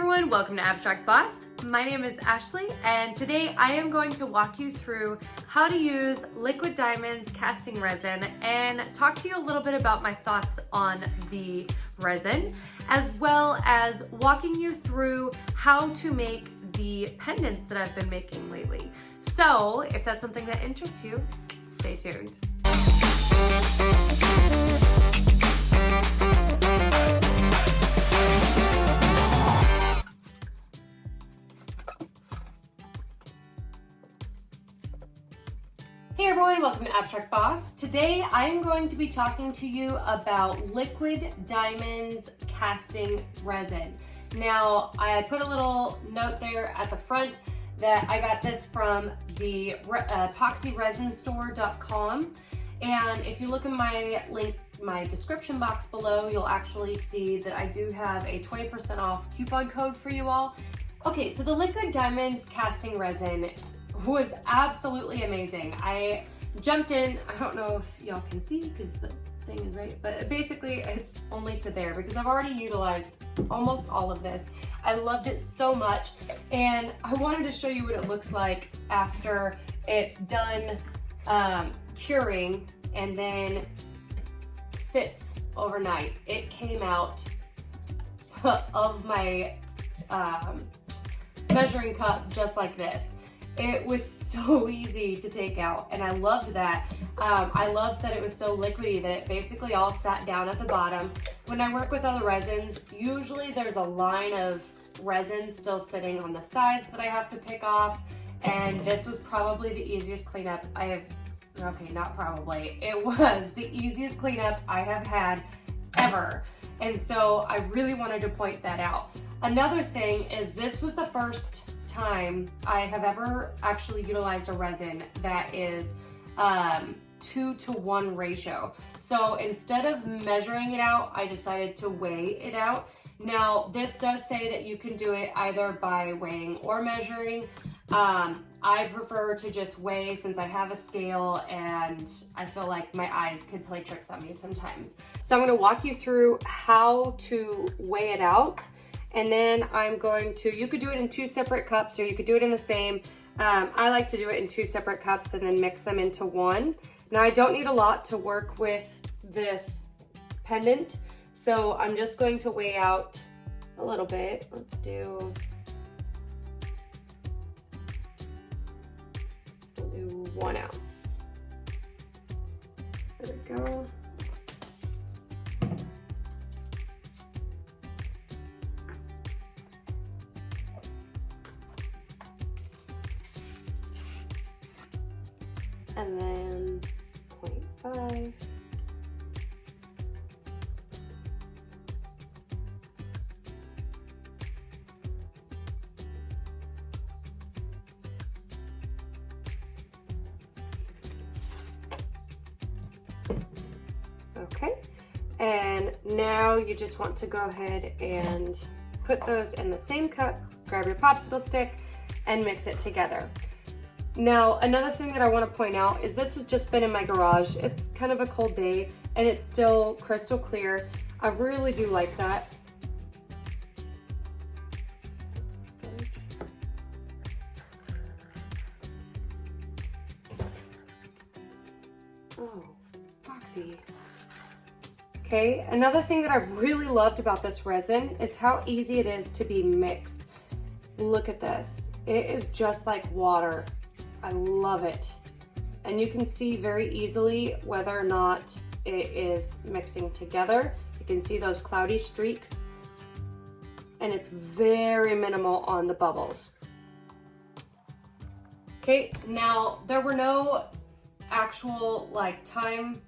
everyone, welcome to Abstract Boss. My name is Ashley and today I am going to walk you through how to use Liquid Diamonds casting resin and talk to you a little bit about my thoughts on the resin as well as walking you through how to make the pendants that I've been making lately. So if that's something that interests you, stay tuned. Hey everyone, welcome to Abstract Boss. Today I am going to be talking to you about Liquid Diamonds Casting Resin. Now, I put a little note there at the front that I got this from the uh, epoxyresinstore.com. And if you look in my link, my description box below, you'll actually see that I do have a 20% off coupon code for you all. Okay, so the Liquid Diamonds Casting Resin was absolutely amazing. I jumped in, I don't know if y'all can see because the thing is right, but basically it's only to there because I've already utilized almost all of this. I loved it so much and I wanted to show you what it looks like after it's done um, curing and then sits overnight. It came out of my um, measuring cup just like this. It was so easy to take out and I loved that. Um, I loved that it was so liquidy that it basically all sat down at the bottom. When I work with other resins, usually there's a line of resin still sitting on the sides that I have to pick off and this was probably the easiest cleanup I have, okay, not probably, it was the easiest cleanup I have had ever. And so I really wanted to point that out. Another thing is this was the first time I have ever actually utilized a resin that is um, two to one ratio. So instead of measuring it out, I decided to weigh it out. Now, this does say that you can do it either by weighing or measuring. Um, I prefer to just weigh since I have a scale and I feel like my eyes could play tricks on me sometimes. So I'm gonna walk you through how to weigh it out and then I'm going to, you could do it in two separate cups or you could do it in the same. Um, I like to do it in two separate cups and then mix them into one. Now I don't need a lot to work with this pendant. So I'm just going to weigh out a little bit. Let's do, we'll do one ounce. There we go. And now you just want to go ahead and put those in the same cup, grab your popsicle stick, and mix it together. Now, another thing that I want to point out is this has just been in my garage. It's kind of a cold day and it's still crystal clear. I really do like that. Okay, another thing that I've really loved about this resin is how easy it is to be mixed. Look at this. It is just like water. I love it. And you can see very easily whether or not it is mixing together. You can see those cloudy streaks and it's very minimal on the bubbles. Okay, now there were no actual like time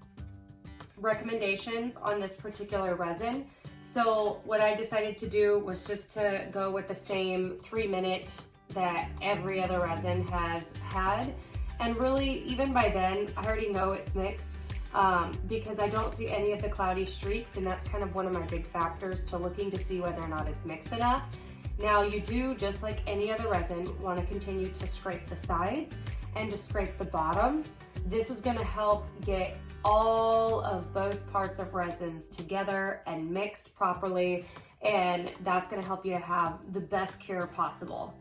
recommendations on this particular resin. So what I decided to do was just to go with the same three minute that every other resin has had. And really, even by then, I already know it's mixed um, because I don't see any of the cloudy streaks and that's kind of one of my big factors to looking to see whether or not it's mixed enough. Now you do, just like any other resin, want to continue to scrape the sides and to scrape the bottoms. This is going to help get all of both parts of resins together and mixed properly and that's gonna help you have the best cure possible.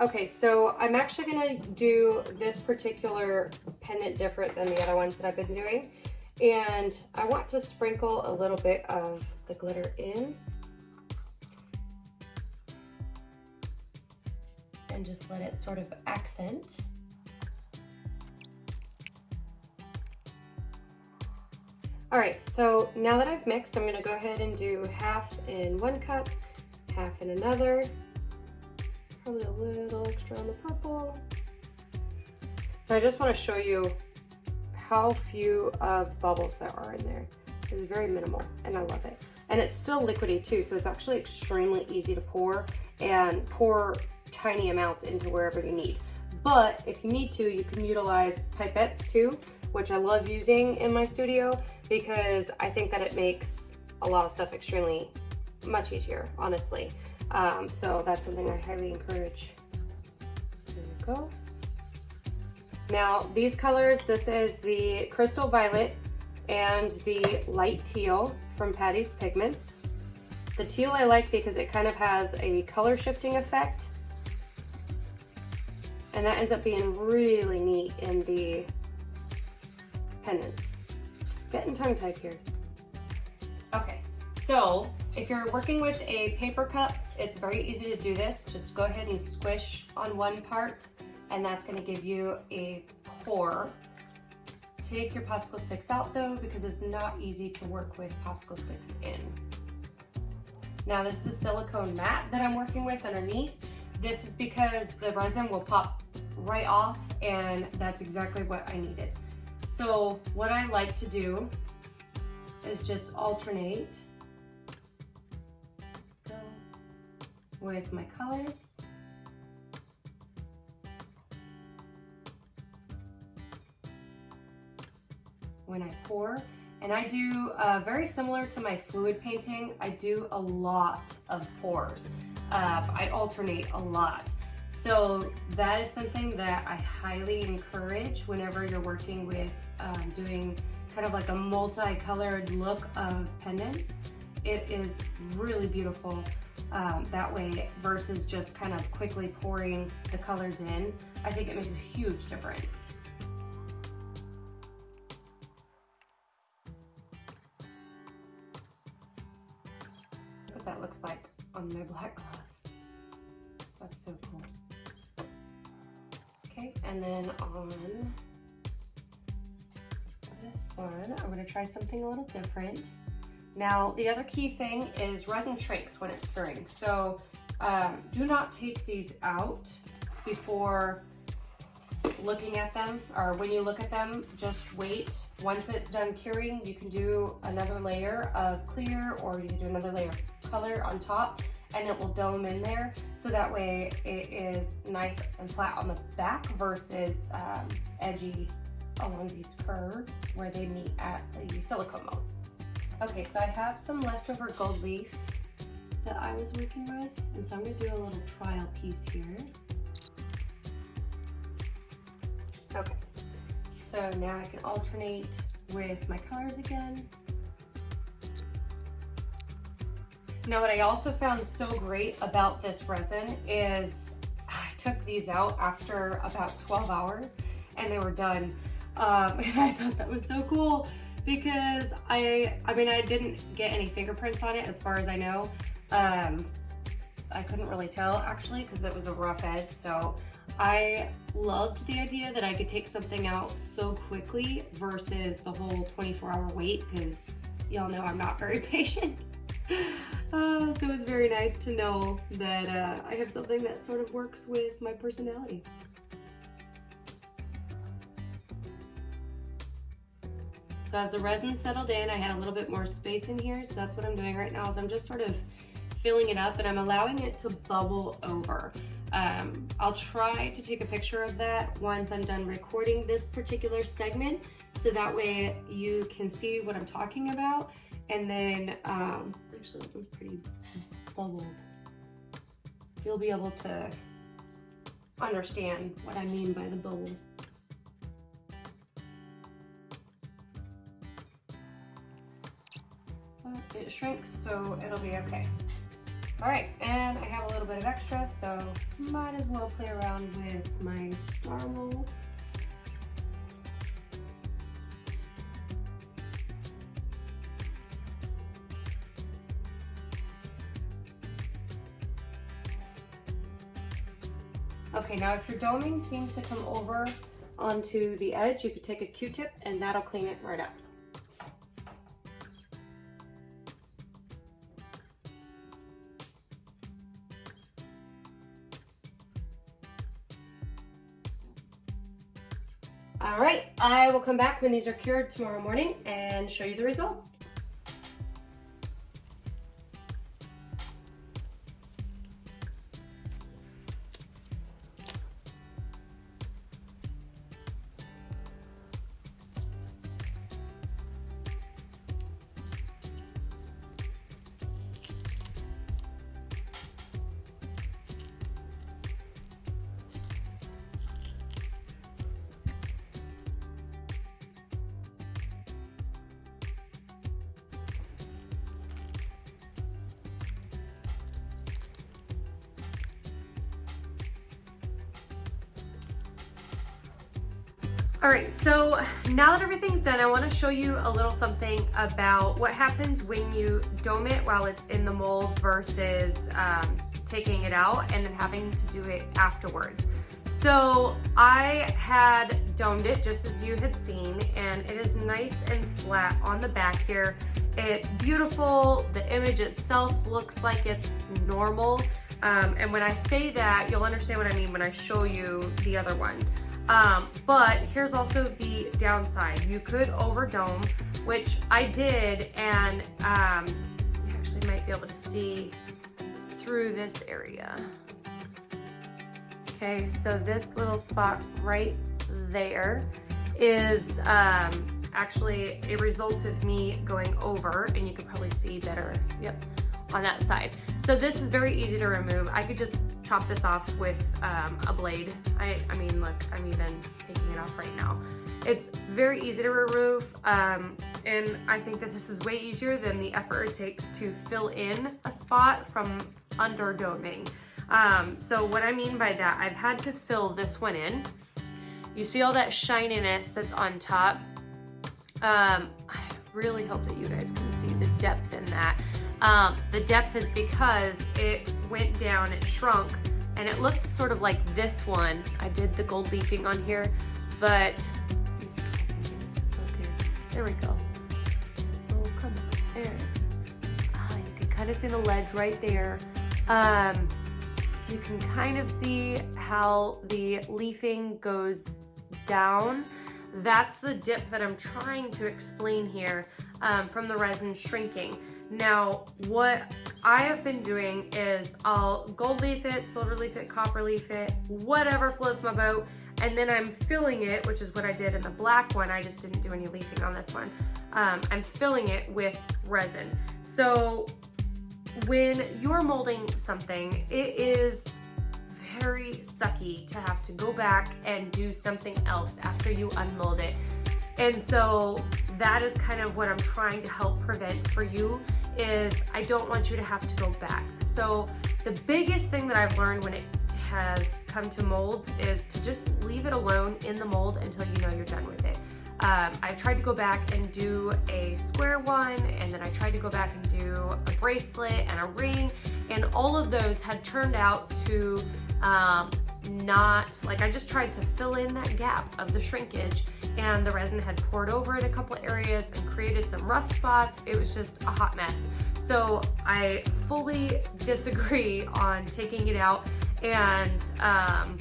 Okay, so I'm actually gonna do this particular pendant different than the other ones that I've been doing. And I want to sprinkle a little bit of the glitter in. And just let it sort of accent. All right, so now that I've mixed, I'm gonna go ahead and do half in one cup, half in another. Probably a little extra on the purple. I just wanna show you how few of bubbles there are in there. It's very minimal and I love it. And it's still liquidy too, so it's actually extremely easy to pour and pour tiny amounts into wherever you need. But if you need to, you can utilize pipettes too, which I love using in my studio because I think that it makes a lot of stuff extremely much easier, honestly. Um, so that's something I highly encourage. There you go. Now these colors, this is the Crystal Violet and the Light Teal from Patty's Pigments. The teal I like because it kind of has a color shifting effect. And that ends up being really neat in the pendants. Getting tongue tied here. Okay, so if you're working with a paper cup, it's very easy to do this. Just go ahead and squish on one part and that's gonna give you a pour. Take your popsicle sticks out though because it's not easy to work with popsicle sticks in. Now this is silicone mat that I'm working with underneath. This is because the resin will pop right off and that's exactly what I needed. So what I like to do is just alternate with my colors. When I pour, and I do uh, very similar to my fluid painting, I do a lot of pours. Uh, I alternate a lot. So that is something that I highly encourage whenever you're working with um, doing kind of like a multicolored look of pendants. It is really beautiful um, that way versus just kind of quickly pouring the colors in. I think it makes a huge difference. Look what that looks like on my black cloth. That's so cool. And then on this one, I'm gonna try something a little different. Now, the other key thing is resin shrinks when it's curing. So um, do not take these out before looking at them or when you look at them, just wait. Once it's done curing, you can do another layer of clear or you can do another layer of color on top and it will dome in there. So that way it is nice and flat on the back versus um, edgy along these curves where they meet at the silicone mode. Okay, so I have some leftover gold leaf that I was working with, and so I'm gonna do a little trial piece here. Okay, so now I can alternate with my colors again. Now what I also found so great about this resin is I took these out after about 12 hours and they were done. Um, and I thought that was so cool because I, I mean, I didn't get any fingerprints on it as far as I know. Um, I couldn't really tell actually because it was a rough edge. So I loved the idea that I could take something out so quickly versus the whole 24 hour wait because y'all know I'm not very patient. Uh, so it's very nice to know that uh, I have something that sort of works with my personality. So as the resin settled in, I had a little bit more space in here. So that's what I'm doing right now is I'm just sort of filling it up and I'm allowing it to bubble over. Um, I'll try to take a picture of that once I'm done recording this particular segment so that way you can see what I'm talking about and then um, actually that was pretty bubbled you'll be able to understand what I mean by the bubble it shrinks, so it'll be okay. All right, and I have a little bit of extra, so might as well play around with my star mold. Okay, now if your doming seems to come over onto the edge, you could take a Q-tip and that'll clean it right up. All right, I will come back when these are cured tomorrow morning and show you the results. All right, so now that everything's done, I wanna show you a little something about what happens when you dome it while it's in the mold versus um, taking it out and then having to do it afterwards. So I had domed it just as you had seen and it is nice and flat on the back here. It's beautiful. The image itself looks like it's normal. Um, and when I say that, you'll understand what I mean when I show you the other one. Um, but here's also the downside. You could overdome, which I did, and um, you actually might be able to see through this area. Okay, so this little spot right there is um, actually a result of me going over, and you can probably see better, yep, on that side. So this is very easy to remove. I could just chop this off with um, a blade. I, I mean, look, I'm even taking it off right now. It's very easy to remove, um, and I think that this is way easier than the effort it takes to fill in a spot from under doming. Um, so what I mean by that, I've had to fill this one in. You see all that shininess that's on top? Um, I really hope that you guys can see the depth in that. Um, the depth is because it went down, it shrunk, and it looked sort of like this one. I did the gold leafing on here, but there we go. Oh, come on, there. Ah, you can kind of see the ledge right there. Um, you can kind of see how the leafing goes down. That's the dip that I'm trying to explain here um, from the resin shrinking. Now, what I have been doing is I'll gold leaf it, silver leaf it, copper leaf it, whatever floats my boat, and then I'm filling it, which is what I did in the black one. I just didn't do any leafing on this one. Um, I'm filling it with resin. So when you're molding something, it is very sucky to have to go back and do something else after you unmold it. And so that is kind of what I'm trying to help prevent for you is I don't want you to have to go back. So the biggest thing that I've learned when it has come to molds is to just leave it alone in the mold until you know you're done with it. Um, I tried to go back and do a square one and then I tried to go back and do a bracelet and a ring and all of those had turned out to um, not, like I just tried to fill in that gap of the shrinkage and the resin had poured over in a couple areas and created some rough spots. It was just a hot mess. So I fully disagree on taking it out and um,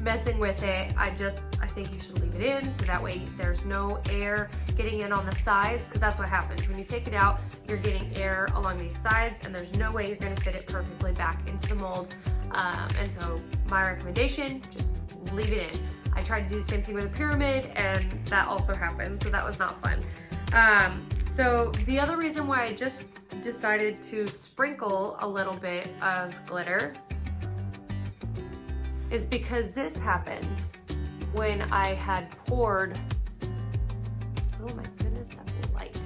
messing with it. I just, I think you should leave it in so that way there's no air getting in on the sides because that's what happens. When you take it out, you're getting air along these sides and there's no way you're gonna fit it perfectly back into the mold. Um, and so my recommendation, just leave it in. I tried to do the same thing with a pyramid and that also happened, so that was not fun. Um, so the other reason why I just decided to sprinkle a little bit of glitter is because this happened when I had poured, oh my goodness, that's light.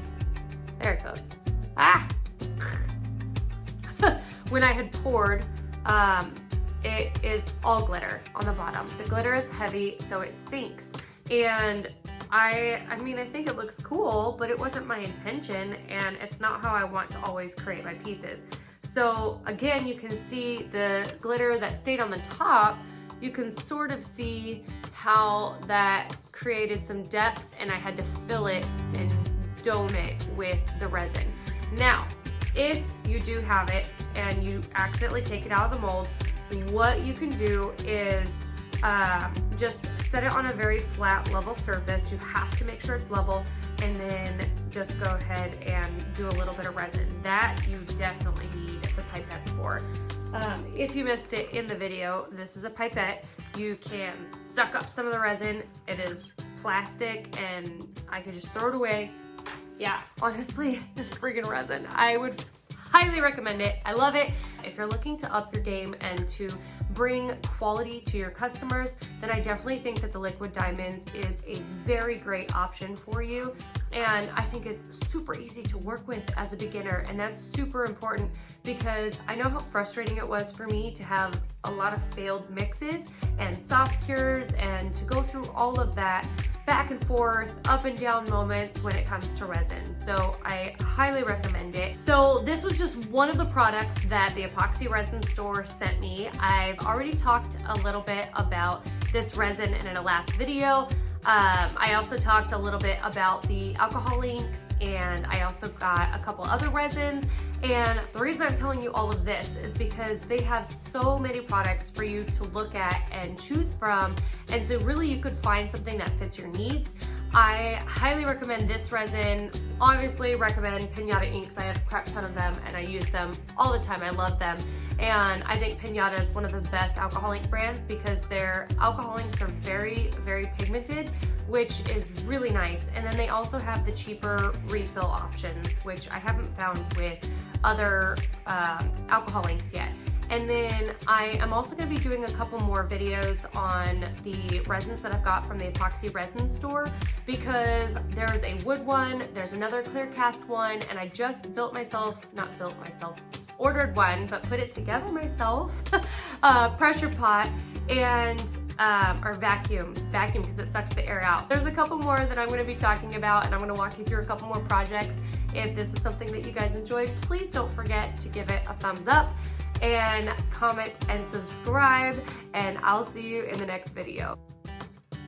There it goes. Ah, when I had poured, um, it is all glitter on the bottom. The glitter is heavy, so it sinks. And I, I mean, I think it looks cool, but it wasn't my intention and it's not how I want to always create my pieces. So again, you can see the glitter that stayed on the top, you can sort of see how that created some depth and I had to fill it and dome it with the resin. Now, if you do have it and you accidentally take it out of the mold, what you can do is um, just set it on a very flat level surface. You have to make sure it's level and then just go ahead and do a little bit of resin. That you definitely need the pipettes for. Um, if you missed it in the video, this is a pipette. You can suck up some of the resin. It is plastic and I could just throw it away. Yeah, honestly, this freaking resin. I would highly recommend it. I love it. If you're looking to up your game and to bring quality to your customers, then I definitely think that the Liquid Diamonds is a very great option for you. And I think it's super easy to work with as a beginner. And that's super important because I know how frustrating it was for me to have a lot of failed mixes and soft cures and to go through all of that back and forth, up and down moments when it comes to resin. So I highly recommend it. So this was just one of the products that the Epoxy Resin Store sent me. I've already talked a little bit about this resin in a last video. Um, I also talked a little bit about the alcohol inks and I also got a couple other resins. And the reason I'm telling you all of this is because they have so many products for you to look at and choose from. And so really you could find something that fits your needs. I highly recommend this resin. Obviously recommend Pinata inks. I have a crap ton of them and I use them all the time. I love them. And I think Pinata is one of the best alcohol ink brands because their alcohol inks are very, very pigmented, which is really nice. And then they also have the cheaper refill options, which I haven't found with other um, alcohol inks yet. And then I am also gonna be doing a couple more videos on the resins that I've got from the Epoxy Resin Store because there's a wood one, there's another clear cast one, and I just built myself, not built myself, ordered one, but put it together myself, uh, pressure pot, and um, or vacuum, vacuum because it sucks the air out. There's a couple more that I'm gonna be talking about and I'm gonna walk you through a couple more projects. If this is something that you guys enjoyed, please don't forget to give it a thumbs up and comment and subscribe and I'll see you in the next video.